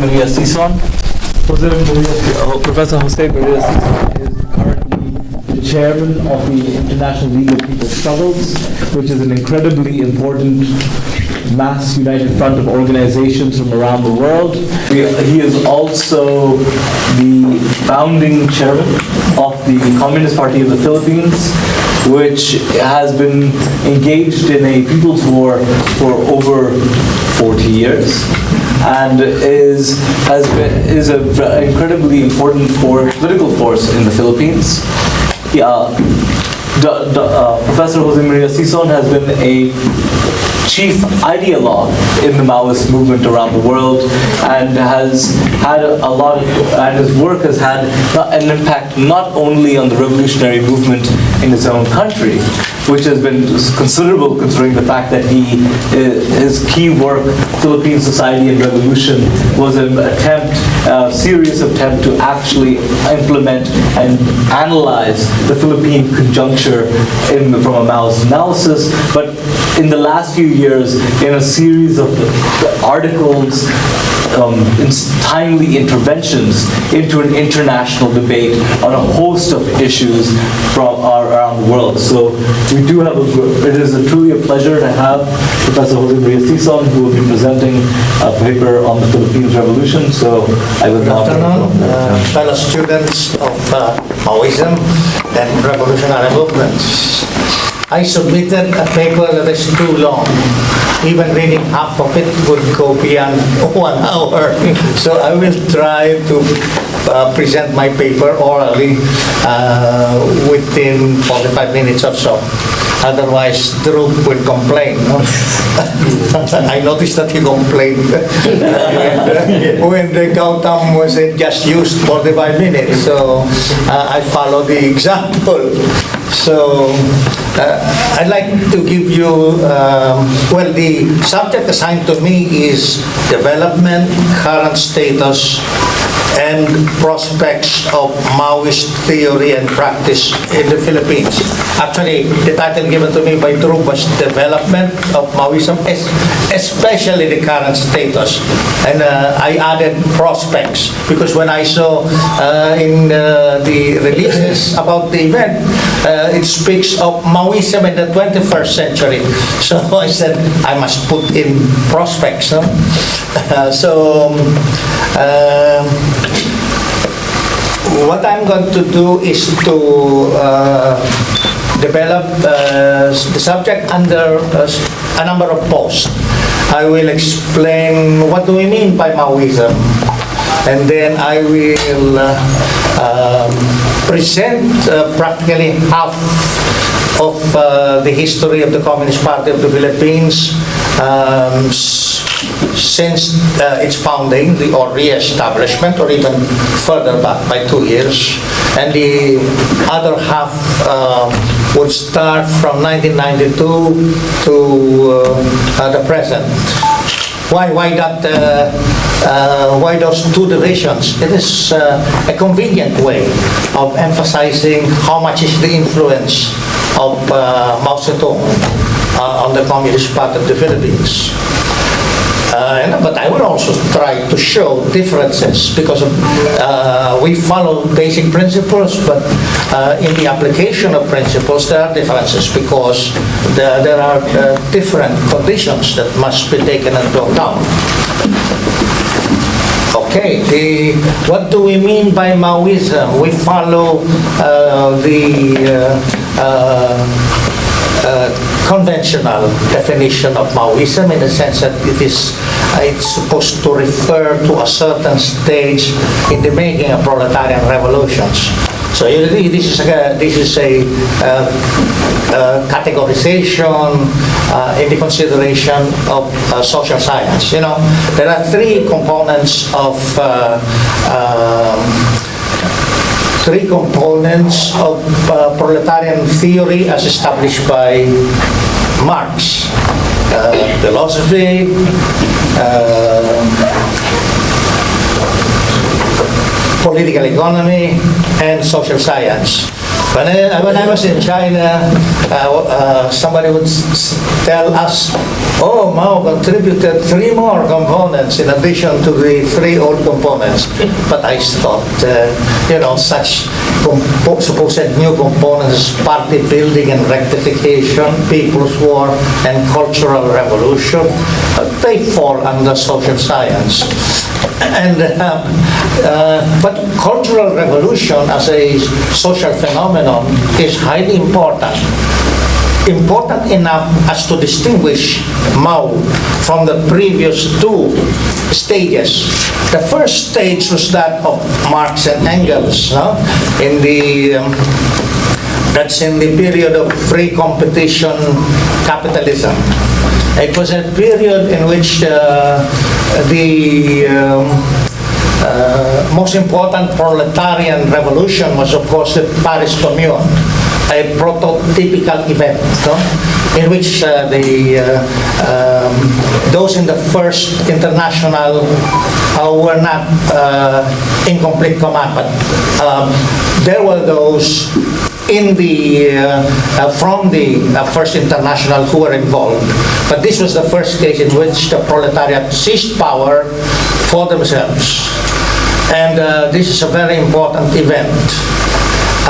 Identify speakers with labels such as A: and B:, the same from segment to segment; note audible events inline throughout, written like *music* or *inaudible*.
A: Maria Sison. Jose Maria, uh, Professor Jose Maria Sison is currently the chairman of the International League of People's Struggles, which is an incredibly important mass united front of organizations from around the world. He he is also the founding chairman of the Communist Party of the Philippines, which has been engaged in a people's war for over 40 years and is has been is a incredibly important for political force in the Philippines. Yeah, D- D- uh, Professor Jose Maria Sison has been a chief ideologue in the Maoist movement around the world and has had a lot of, and his work has had an impact not only on the revolutionary movement in his own country, which has been considerable considering the fact that he, uh, his key work, Philippine Society and Revolution, was an attempt, a serious attempt to actually implement and analyze the Philippine conjuncture in, from a Maoist analysis, but in the last few years, in a series of articles, um, in timely interventions into an international debate on a host of issues from our, around the world. So we do have a, it is a truly a pleasure to have Professor Jose Maria Sison, who will be presenting a paper on the Philippines Revolution. So I will
B: Good afternoon, uh, fellow students of uh, Maoism and revolutionary movements. I submitted a paper that is too long. Even reading half of it would go beyond *laughs* one hour. *laughs* So I will try to uh, present my paper orally uh, within 45 minutes or so. Otherwise, Dhruv will complain. *laughs* I noticed that he complained when the countdown was just used 45 minutes. So uh, I follow the example. So uh, I'd like to give you, um, well, the subject assigned to me is development, current status, and prospects of Maoist theory and practice in the Philippines. Actually, the title given to me by Dhruv was Development of Maoism, es- especially the current status. And uh, I added prospects, because when I saw uh, in uh, the releases about the event, uh, it speaks of Maoism in the 21st century. *laughs* So I said, I must put in prospects. *laughs* So, um, what I'm going to do is to uh, develop uh, the subject under uh, a number of posts. I will explain what do we mean by Maoism, and then I will uh, um, present uh, practically half of the history of the Communist Party of the Philippines um, since uh, its founding the, or re-establishment or even further back by two years. And the other half um, would start from 1992 to uh, the present. Why, why that, uh, uh, why those two divisions? It is uh, a convenient way of emphasizing how much is the influence of uh, Mao Zedong uh, on the Communist Party of the Philippines. Uh, but I will also try to show differences because uh, we follow basic principles, but uh, in the application of principles, there are differences because there, there are uh, different conditions that must be taken into account. Okay, the, what do we mean by Maoism? We follow the uh, conventional definition of Maoism in the sense that it is uh, it's supposed to refer to a certain stage in the making of proletarian revolutions. So this is a, this is a uh, uh, categorization uh, in the consideration of social science. You know, there are three components of um, three components of uh, proletarian theory as established by Marx. Uh, philosophy, uh, political economy, and social science. When I, when I was in China, uh, uh, somebody would tell us, oh, Mao contributed three more components in addition to the three old components. But I thought, uh, you know, such supposed new components, party building and rectification, people's war and cultural revolution, they fall under social science. And, uh, uh, but cultural revolution as a social phenomenon is highly important. Important enough as to distinguish Mao from the previous two stages. The first stage was that of Marx and Engels, no? in the um, that's in the period of free competition capitalism. It was a period in which uh, the um, uh, most important proletarian revolution was, of course, the Paris Commune, a prototypical event, no? in which uh, the, uh, um, those in the first international uh, were not uh, in complete command, but um, there were those in the, uh, uh, from the uh, First International who were involved. But this was the first case in which the proletariat seized power for themselves. And this is a very important event.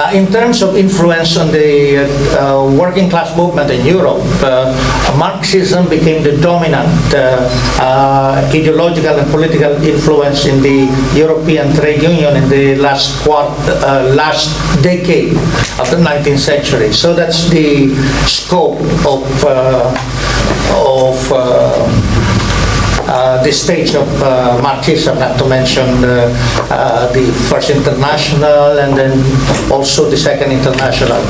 B: Uh, in terms of influence on the uh, uh, working class movement in Europe, uh, Marxism became the dominant uh, uh, ideological and political influence in the European trade union in the last quart- last decade of the 19th century. So that's the scope of of the stage of uh, Marxism, not to mention uh, uh, the First International and then also the Second International.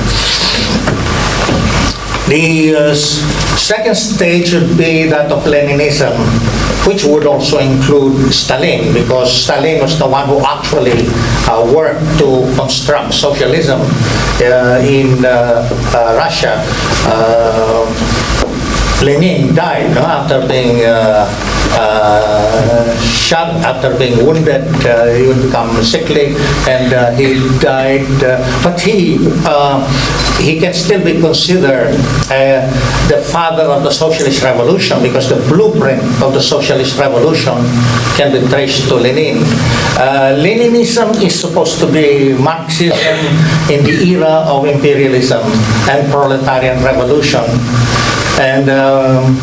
B: The uh, second stage would be that of Leninism, which would also include Stalin, because Stalin was the one who actually uh, worked to construct socialism uh, in uh, uh, Russia. Uh, Lenin died no, after being uh, shot, after being wounded. Uh, he would become sickly, and uh, he died. Uh, but he uh, he can still be considered uh, the father of the socialist revolution because the blueprint of the socialist revolution can be traced to Lenin. Leninism is supposed to be Marxism in the era of imperialism and proletarian revolution and um,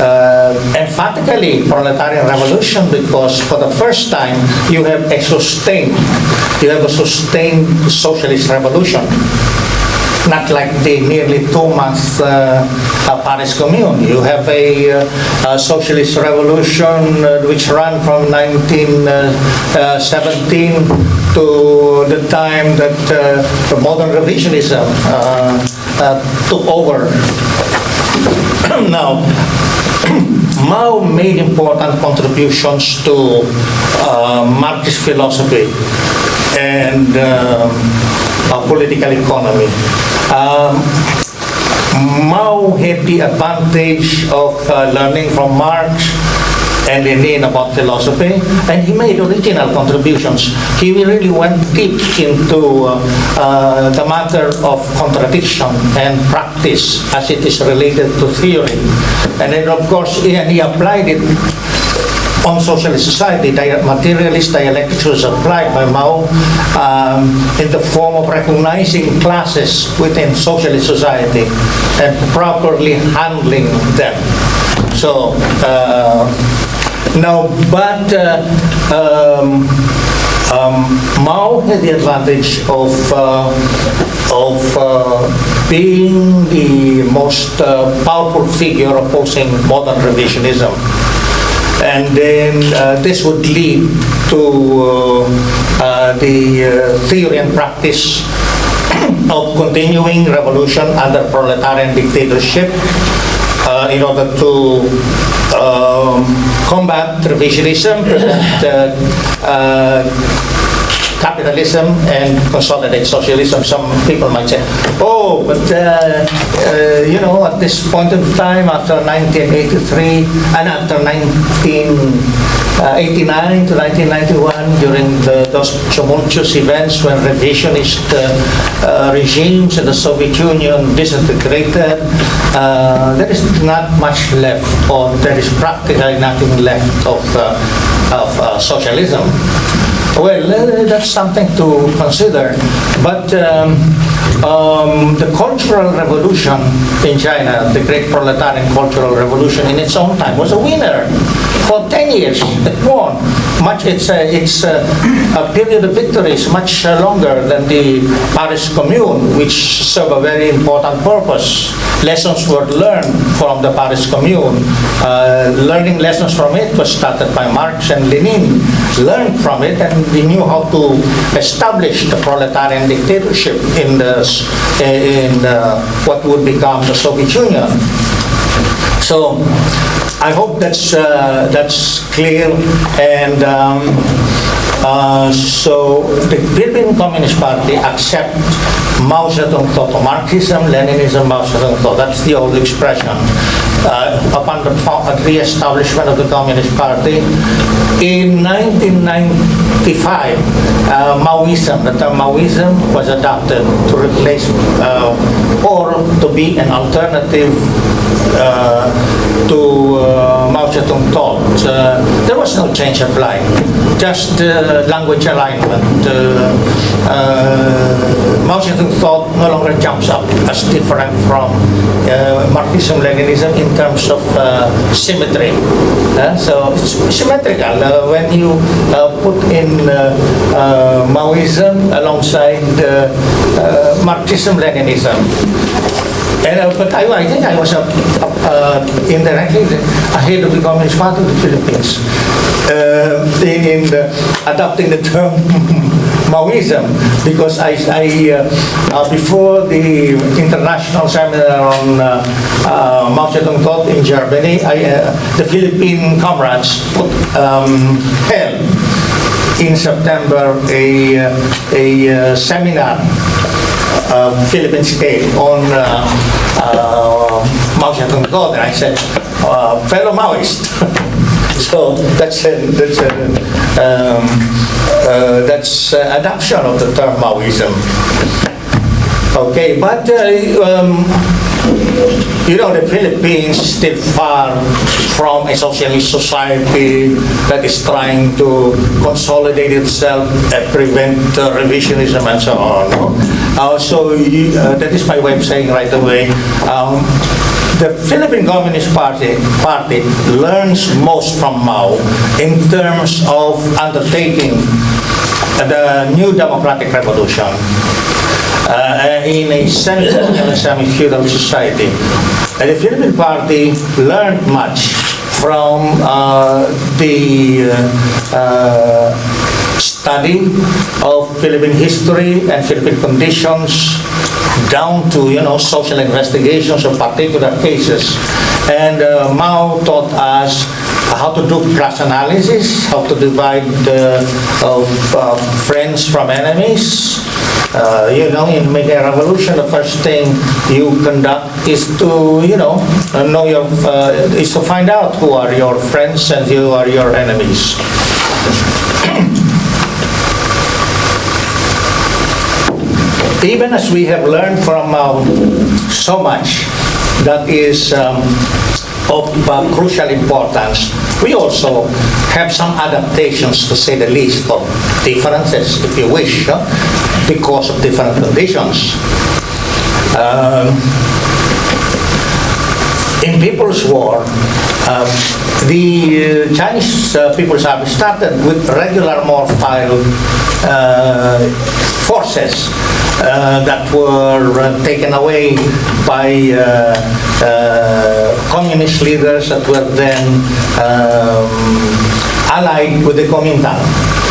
B: uh, emphatically proletarian revolution because for the first time you have a sustained, you have a sustained socialist revolution. Not like the nearly two-month uh, uh, Paris Commune. You have a, uh, a socialist revolution uh, which ran from 1917 to the time that uh, the modern revisionism uh, uh, took over *clears throat* now, *coughs* Mao made important contributions to uh, Marxist philosophy and uh, political economy. Um, Mao had the advantage of uh, learning from Marx and Lenin about philosophy, and he made original contributions. He really went deep into uh, uh, the matter of contradiction and practice as it is related to theory. And then, of course, he, and he applied it on socialist society, materialist dialectics was applied by Mao um, in the form of recognizing classes within socialist society and properly handling them. So, uh, now, but uh, um, um, Mao had the advantage of uh, of uh, being the most powerful figure opposing modern revisionism. And then uh, this would lead to uh, uh, the theory and practice *coughs* of continuing revolution under proletarian dictatorship uh, in order to um, combat revisionism, *coughs* uh, capitalism and consolidate socialism. Some people might say, oh, but uh, uh, you know, at this point in time, after 1983 and after 1989 to 1991, during the, those tumultuous events when revisionist uh, uh, regimes in the Soviet Union disintegrated, uh, there is not much left, or there is practically nothing left of, uh, of uh, socialism. Well, uh, that's something to consider. But um, um, the Cultural Revolution in China, the Great Proletarian Cultural Revolution in its own time, was a winner. For 10 years, it won. Much, its uh, its uh, a period of victory is much uh, longer than the Paris Commune, which served a very important purpose. Lessons were learned from the Paris Commune. Uh, learning lessons from it was started by Marx and Lenin. Learned from it and we knew how to establish the proletarian dictatorship in, the, in uh, what would become the Soviet Union. So I hope that's, uh, that's clear. And um, uh, so the Philippine Communist Party accept Mao Zedong thought, Marxism, Leninism, Mao Zedong thought. That's the old expression. Uh, upon the uh, re-establishment of the Communist Party in 1995, uh, Maoism, the term Maoism was adopted to replace uh, to be an alternative uh, to uh, Mao Zedong thought. Uh, there was no change of line, just uh, language alignment. Uh, uh, Mao Zedong thought no longer jumps up as different from uh, Marxism-Leninism in terms of uh, symmetry. Uh, so it's symmetrical uh, when you uh, put in uh, Maoism alongside uh, Marxism-Leninism. And, uh, but I, I think I was uh, uh, indirectly ahead of the Communist Party of the Philippines in, in adopting the term *laughs* Maoism because I, I uh, uh, before the international seminar on uh, uh, Mao Zedong thought in Germany, I, uh, the Philippine comrades put, um, held in September a, a seminar Philippine scale on uh, Mao Zedong thought, and I said, fellow Maoist. *laughs* so that's a, that's a, um, uh, that's uh, adoption of the term Maoism. Okay, but uh, um, you know, the Philippines is still far from a socialist society that is trying to consolidate itself and prevent uh, revisionism and so on. Uh, so uh, that is my way of saying right away. Um, the Philippine Communist Party, Party learns most from Mao in terms of undertaking the new democratic revolution uh, in a semi-colonial, semi-feudal society. And the Philippine Party learned much from uh, the uh, uh, study of Philippine history and Philippine conditions down to, you know, social investigations of particular cases. And uh, Mao taught us how to do class analysis, how to divide uh, of uh, friends from enemies. Uh, you know, in making a revolution, the first thing you conduct is to, you know, uh, know your, uh, is to find out who are your friends and who are your enemies. Even as we have learned from uh, so much that is um, of uh, crucial importance, we also have some adaptations, to say the least, of differences, if you wish, because of different conditions. Um, in People's War, um, the uh, Chinese uh, People's Army started with regular mobile uh, forces that were uh, taken away by uh, uh, communist leaders that were then um, allied with the Kuomintang.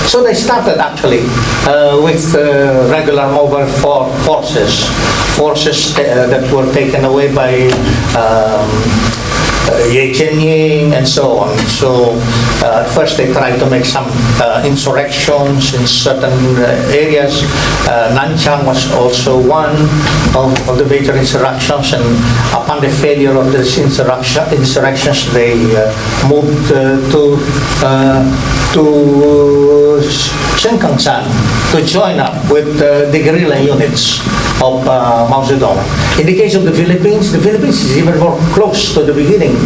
B: So they started actually uh, with uh, regular mobile for forces, forces uh, that were taken away by um, Ye Jianying and so on. So uh, at first they tried to make some uh, insurrections in certain uh, areas. Uh, Nanchang was also one of, of the major insurrections and upon the failure of these insurrection, insurrections they uh, moved uh, to uh, to Jinggangshan to join up with uh, the guerrilla units of uh, Mao Zedong. In the case of the Philippines, the Philippines is even more close to the beginning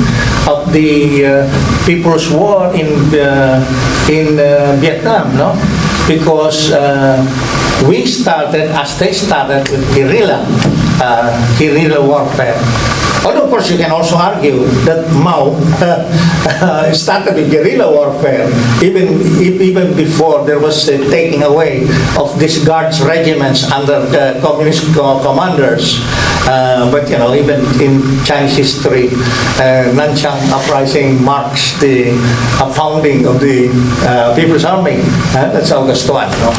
B: of the uh, People's War in uh, in uh, Vietnam, no? Because uh, we started, as they started, with guerrilla, uh, guerrilla warfare. Although, of course, you can also argue that Mao uh, *laughs* started with guerrilla warfare even even before there was a taking away of these guards regiments under the communist co- commanders. Uh, but you know, even in Chinese history, uh, Nanchang uprising marks the uh, founding of the uh, People's Army. Uh, that's August 1. No?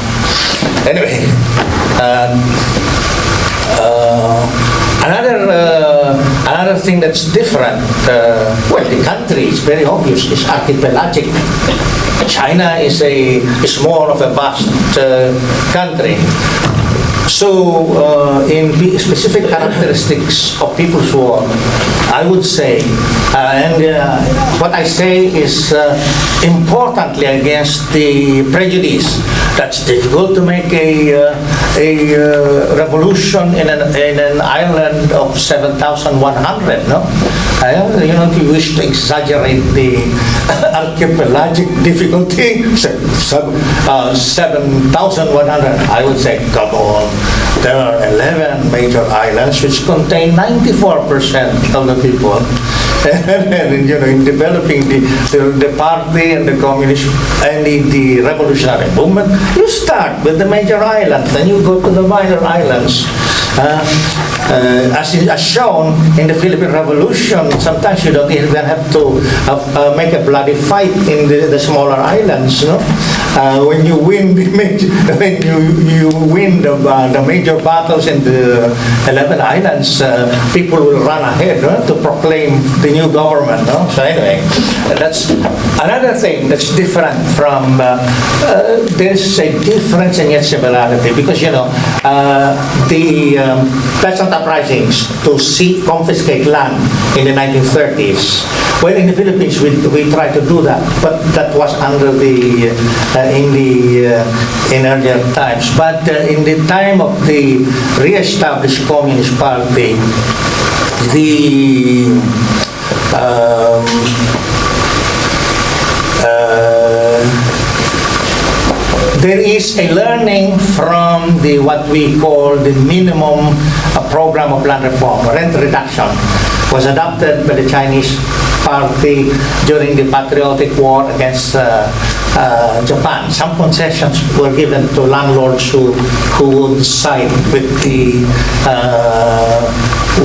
B: Anyway. Uh, uh, another uh, another thing that's different, uh, well, the country is very obvious. It's archipelagic. China is a is more of a vast uh, country. So, uh, in specific characteristics of people's war, I would say, uh, and uh, what I say is uh, importantly against the prejudice that's difficult to make a, uh, a uh, revolution in an, in an island of 7,100, no? You know, if you wish to exaggerate the *laughs* archipelagic difficulty, *laughs* se- se- uh, 7,100, I would say, come on. There are 11 major islands which contain 94% of the people. *laughs* and, you know, in developing the, the, the party and the communist and the, the revolutionary movement, you start with the major islands, then you go to the minor islands. Uh, uh, as, as shown in the Philippine Revolution, sometimes you don't even have to uh, uh, make a bloody fight in the, the smaller islands. No? Uh, when you win the major, *laughs* when you, you win the, uh, the major battles in the 11 islands, uh, people will run ahead to proclaim the new government. No? So anyway, that's another thing that's different from, uh, uh, there's a difference and yet similarity because, you know, uh, the um, peasant uprisings to see, confiscate land in the 1930s. Well, in the Philippines, we, we tried to do that, but that was under the, uh, in the, uh, in earlier times. But uh, in the time of the re-established Communist Party, the um, uh, there is a learning from the what we call the minimum program of land reform, rent reduction, was adopted by the Chinese party during the patriotic war against uh, uh, Japan. Some concessions were given to landlords who who would side with the uh,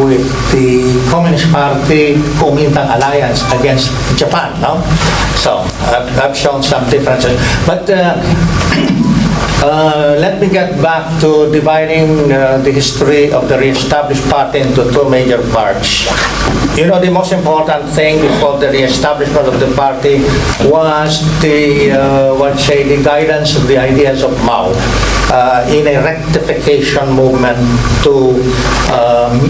B: with the Communist Party Kuomintang alliance against Japan. No, so I've, I've shown some differences, but. Uh, let me get back to dividing uh, the history of the re-established party into two major parts. You know, the most important thing before the re-establishment of the party was the, uh, what say, the guidance of the ideas of Mao uh, in a rectification movement to um,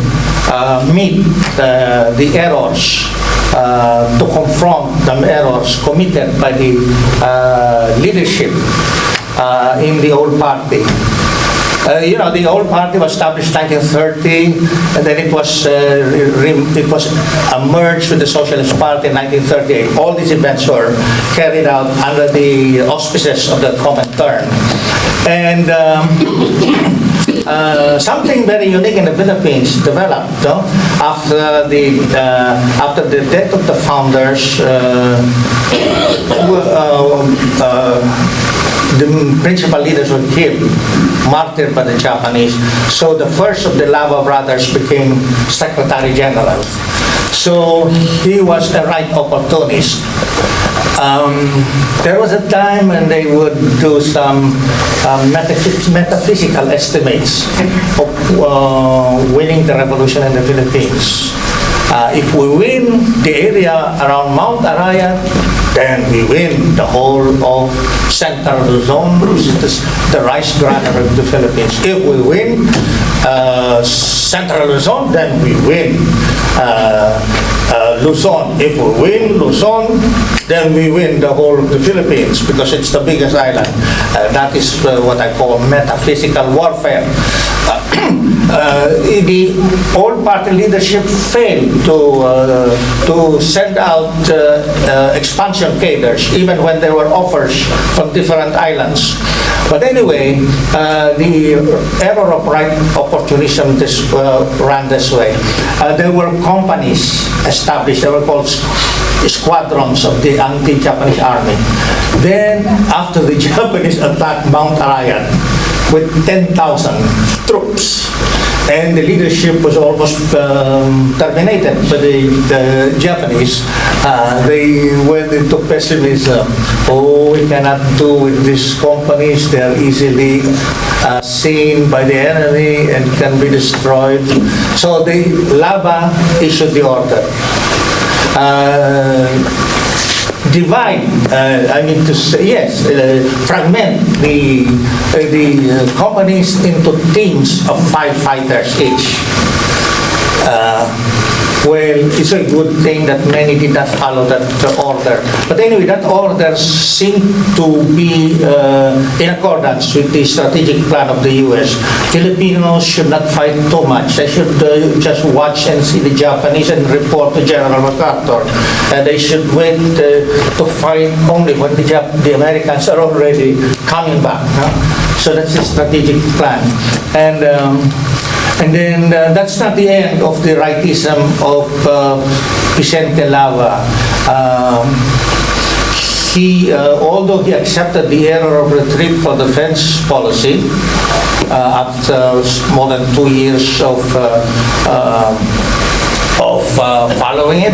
B: uh, meet the errors uh, to confront the errors committed by the uh, leadership uh, in the old party. Uh, you know, the old party was established in 1930, and then it was uh, it was merged with the Socialist Party in 1938. All these events were carried out under the auspices of the Comintern, and. Um, *coughs* uh, something very unique in the Philippines developed no? after the uh, after the death of the founders. Uh, *coughs* uh, uh, the principal leaders were killed, martyred by the Japanese. So the first of the Lava brothers became Secretary General. So he was a right opportunist. Um, there was a time when they would do some um, metaphys- metaphysical estimates of uh, winning the revolution in the Philippines. Uh, If we win the area around Mount Arayat, then we win the whole of Central Luzon, which is the rice granary of the Philippines. If we win uh, Central Luzon, then we win uh, uh, Luzon. If we win Luzon, then we win the whole of the Philippines because it's the biggest island. Uh, That is uh, what I call metaphysical warfare. Uh, The old party leadership failed to, uh, to send out uh, expansion cadres, even when there were offers from different islands. But anyway, the error of right opportunism this, ran this way. There were companies established, they were called squadrons of the anti-Japanese army. Then, after the *laughs* Japanese attacked Mount Arayat with 10,000 troops, and the leadership was almost um, terminated by the, the Japanese. Uh, they went into pessimism. Oh, we cannot do with these companies. They are easily uh, seen by the enemy and can be destroyed. So the Lava issued the order. Uh, divide, uh, I mean to say, yes, uh, fragment the, uh, the uh, companies into teams of five fighters each. Uh, Well, it's a good thing that many did not follow that uh, order. But anyway, that order seemed to be uh, in accordance with the strategic plan of the U.S. Filipinos should not fight too much. They should uh, just watch and see the Japanese and report to General MacArthur. And they should wait uh, to fight only when the, Jap- the Americans are already coming back. huh? So that's the strategic plan. And um, and then uh, that's not the end of the rightism of uh, Vicente Lava. Um, he, uh, although he accepted the error of retreat for defense policy uh, after more than two years of uh, uh, of uh, following it.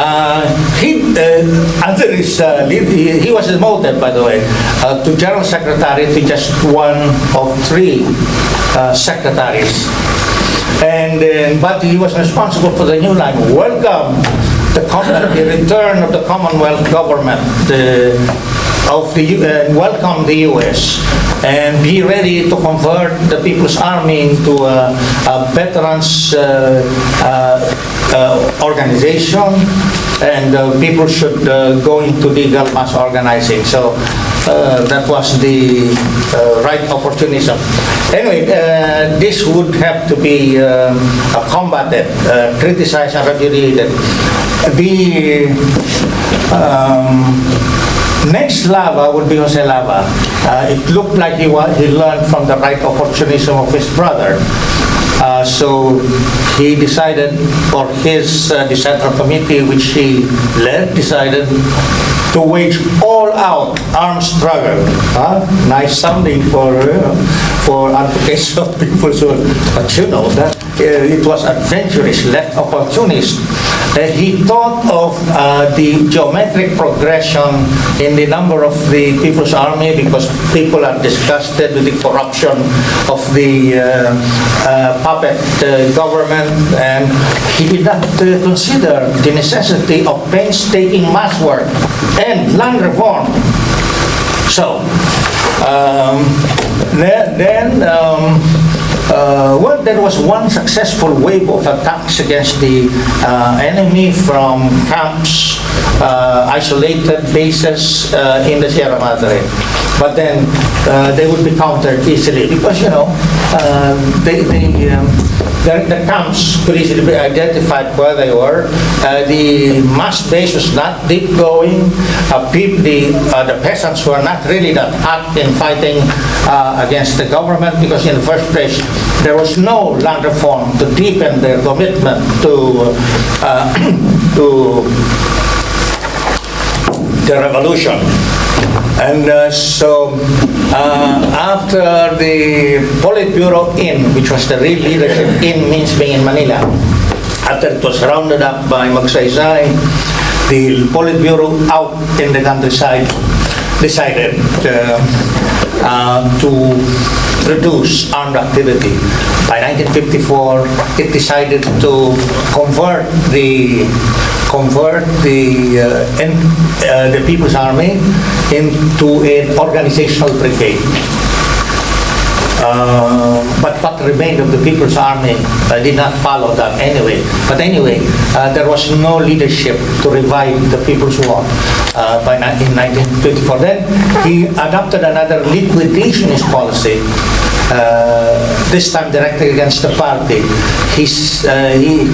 B: Uh, he, uh, his uh, he, he was demoted, by the way, uh, to general secretary to just one of three uh, secretaries. And uh, but he was responsible for the new line. Welcome the, the return of the Commonwealth government. The, of the, U- uh, welcome the U.S. and be ready to convert the People's Army into a, a veterans uh, uh, uh, organization and uh, people should go into legal mass organizing. So that was the right opportunism. Anyway, this would have to be um, combated, criticized and repudiated. The um, Next lava would be Jose Lava. Uh, it looked like he, wa- he learned from the right opportunism of his brother. Uh, so he decided, or his uh, Committee, which he led, decided to wage all-out armed struggle. Huh? Nice sounding for uh, for advocates *laughs* of people. So, but you know that uh, it was adventurous, left opportunist. Uh, he thought of uh, the geometric progression in the number of the People's Army because people are disgusted with the corruption of the uh, uh, puppet government and he did not consider the necessity of painstaking mass work and land reform. So, um, then, then um, uh, well, there was one successful wave of attacks against the uh, enemy from camps, uh, isolated bases uh, in the Sierra Madre. But then uh, they would be countered easily because, you know, uh, they, they, um, the, the camps could easily be identified where they were. The mass base was not deep going. Uh, peop- the, the peasants were not really that hot in fighting against the government because in the first place there was no land reform to deepen their commitment to, uh, *clears throat* to the revolution. And uh, so uh, after the Politburo in, which was the real leadership in means being in Manila, after it was rounded up by Magsaysay, the Politburo out in the countryside decided uh, uh, to reduce armed activity. By 1954, it decided to convert the convert the uh, uh, the People's Army into an organizational brigade. Uh, but what remained of the People's Army uh, did not follow that anyway. But anyway, uh, there was no leadership to revive the People's War uh, by in 1924. Then he adopted another liquidationist policy, this time directed against the party. He's, uh, he,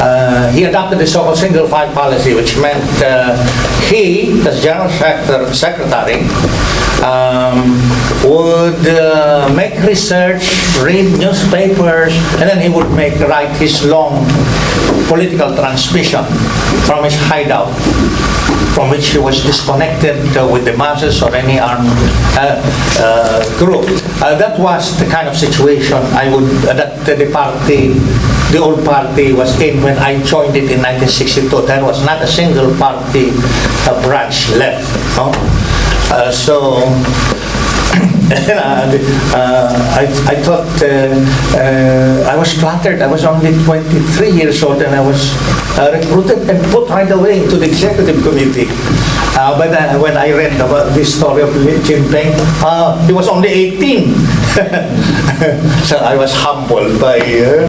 B: uh, he adopted the so-called single file policy, which meant uh, he, as general secretary, secretary um, would uh, make research, read newspapers, and then he would make write his long political transmission from his hideout, from which he was disconnected uh, with the masses or any armed uh, uh, group. That was the kind of situation I would that the party, the old party, was in when I joined it in 1962. There was not a single party branch left. No? So *laughs* uh, I, I thought uh, uh, I was flattered. I was only 23 years old and I was recruited and put right away into the executive committee. Uh, but uh, when I read about this story of Li Jinping, uh, he was only 18. *laughs* so I was humbled by uh,